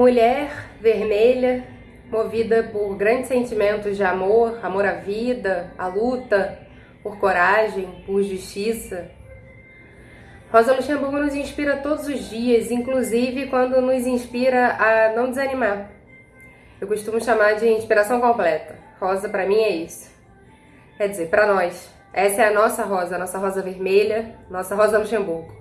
Mulher vermelha, movida por grandes sentimentos de amor, amor à vida, à luta, por coragem, por justiça. Rosa Luxemburgo nos inspira todos os dias, inclusive quando nos inspira a não desanimar. Eu costumo chamar de inspiração completa. Rosa para mim é isso. Quer dizer, para nós. Essa é a nossa rosa, a nossa rosa vermelha, nossa rosa Luxemburgo.